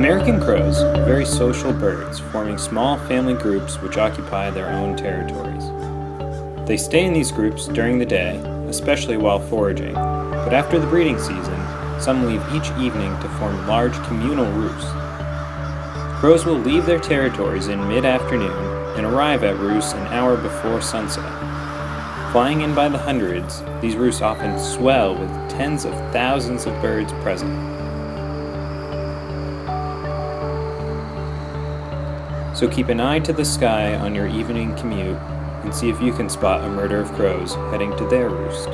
American crows are very social birds, forming small family groups which occupy their own territories. They stay in these groups during the day, especially while foraging, but after the breeding season, some leave each evening to form large communal roosts. Crows will leave their territories in mid-afternoon and arrive at roosts an hour before sunset. Flying in by the hundreds, these roosts often swell with tens of thousands of birds present. So keep an eye to the sky on your evening commute and see if you can spot a murder of crows heading to their roost.